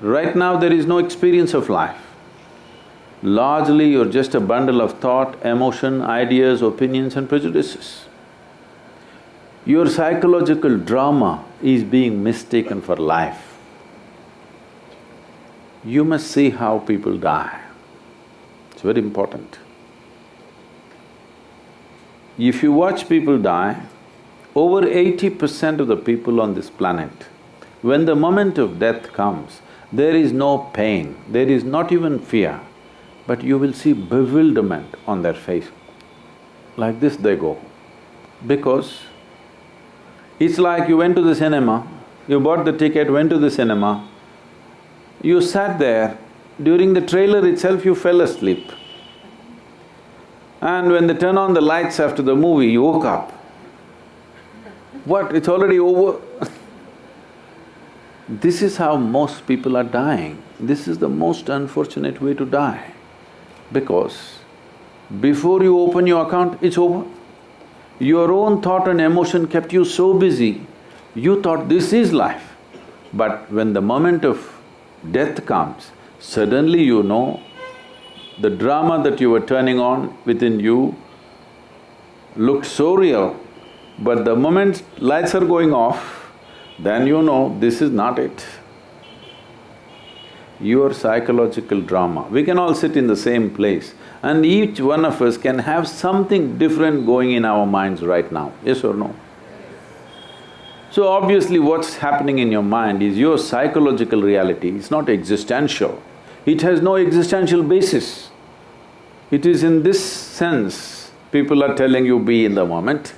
Right now there is no experience of life. Largely you're just a bundle of thought, emotion, ideas, opinions and prejudices. Your psychological drama is being mistaken for life. You must see how people die. It's very important. If you watch people die, over eighty percent of the people on this planet, when the moment of death comes, there is no pain, there is not even fear, but you will see bewilderment on their face. Like this they go. Because it's like you went to the cinema, you bought the ticket, went to the cinema, you sat there, during the trailer itself you fell asleep. And when they turn on the lights after the movie, you woke up. What, it's already over This is how most people are dying. This is the most unfortunate way to die because before you open your account, it's over. Your own thought and emotion kept you so busy, you thought this is life. But when the moment of death comes, suddenly you know the drama that you were turning on within you looked so real, but the moment lights are going off, then you know this is not it your psychological drama. We can all sit in the same place and each one of us can have something different going in our minds right now, yes or no? So obviously what's happening in your mind is your psychological reality, it's not existential. It has no existential basis. It is in this sense people are telling you be in the moment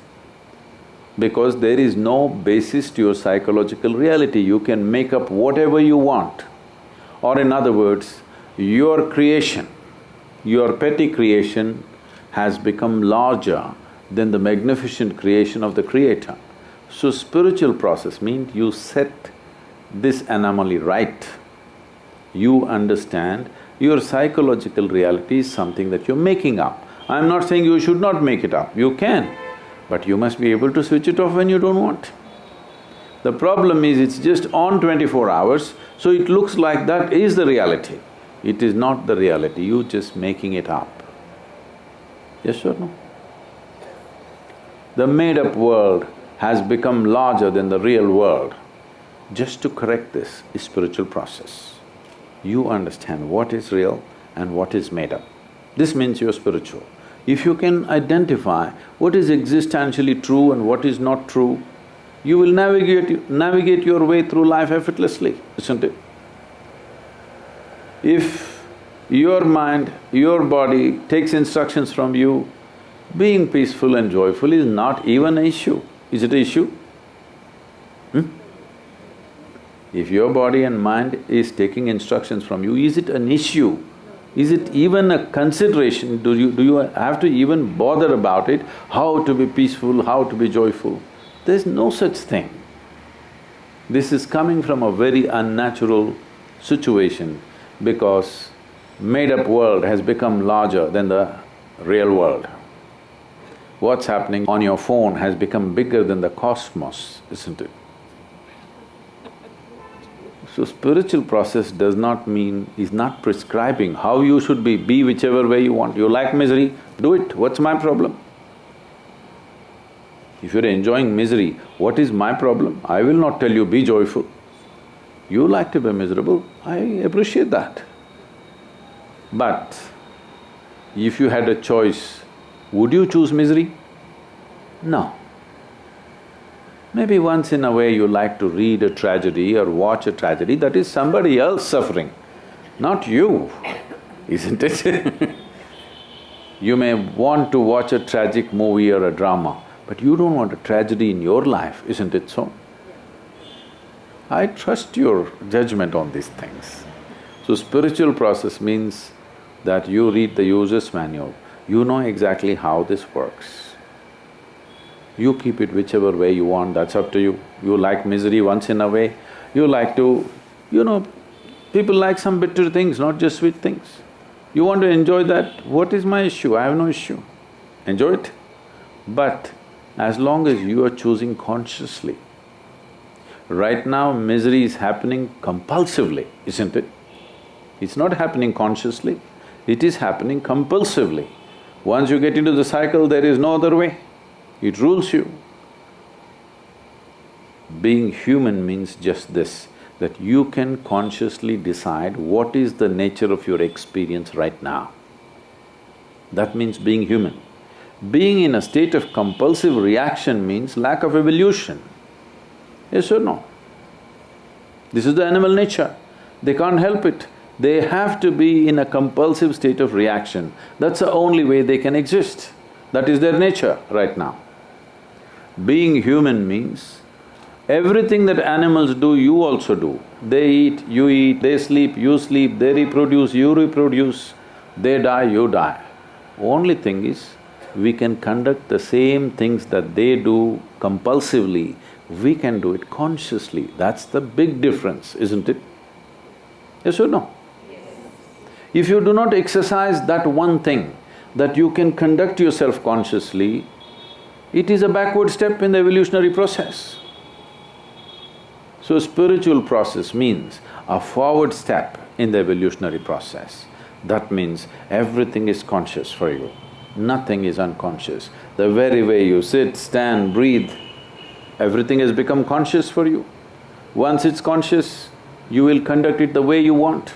because there is no basis to your psychological reality, you can make up whatever you want. Or in other words, your creation, your petty creation has become larger than the magnificent creation of the creator. So spiritual process means you set this anomaly right. You understand your psychological reality is something that you're making up. I'm not saying you should not make it up, you can, but you must be able to switch it off when you don't want. The problem is it's just on twenty-four hours, so it looks like that is the reality. It is not the reality, you're just making it up. Yes or no? The made-up world has become larger than the real world. Just to correct this is spiritual process. You understand what is real and what is made up. This means you're spiritual. If you can identify what is existentially true and what is not true, you will navigate… navigate your way through life effortlessly, isn't it? If your mind, your body takes instructions from you, being peaceful and joyful is not even an issue. Is it an issue? Hmm? If your body and mind is taking instructions from you, is it an issue? Is it even a consideration? Do you… do you have to even bother about it, how to be peaceful, how to be joyful? There's no such thing. This is coming from a very unnatural situation because made-up world has become larger than the real world. What's happening on your phone has become bigger than the cosmos, isn't it? So spiritual process does not mean… is not prescribing how you should be, be whichever way you want. You like misery, do it, what's my problem? If you're enjoying misery, what is my problem? I will not tell you, be joyful. You like to be miserable, I appreciate that. But if you had a choice, would you choose misery? No. Maybe once in a way you like to read a tragedy or watch a tragedy, that is somebody else suffering, not you, isn't it? you may want to watch a tragic movie or a drama, but you don't want a tragedy in your life, isn't it so? I trust your judgment on these things. So spiritual process means that you read the user's manual, you know exactly how this works. You keep it whichever way you want, that's up to you. You like misery once in a way, you like to… you know, people like some bitter things, not just sweet things. You want to enjoy that, what is my issue? I have no issue. Enjoy it. But as long as you are choosing consciously, Right now, misery is happening compulsively, isn't it? It's not happening consciously, it is happening compulsively. Once you get into the cycle, there is no other way. It rules you. Being human means just this, that you can consciously decide what is the nature of your experience right now. That means being human. Being in a state of compulsive reaction means lack of evolution. Yes or no? This is the animal nature. They can't help it. They have to be in a compulsive state of reaction. That's the only way they can exist. That is their nature right now. Being human means everything that animals do, you also do. They eat, you eat, they sleep, you sleep, they reproduce, you reproduce, they die, you die. Only thing is, we can conduct the same things that they do compulsively, we can do it consciously. That's the big difference, isn't it? Yes or no? If you do not exercise that one thing, that you can conduct yourself consciously, it is a backward step in the evolutionary process. So spiritual process means a forward step in the evolutionary process. That means everything is conscious for you, nothing is unconscious. The very way you sit, stand, breathe, everything has become conscious for you. Once it's conscious, you will conduct it the way you want.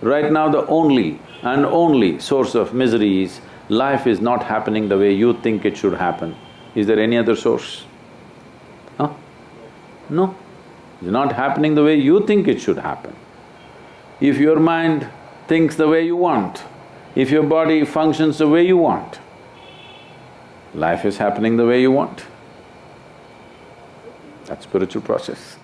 Right now the only and only source of misery is life is not happening the way you think it should happen. Is there any other source? Huh? No. It's not happening the way you think it should happen. If your mind thinks the way you want, if your body functions the way you want, life is happening the way you want. That's spiritual process.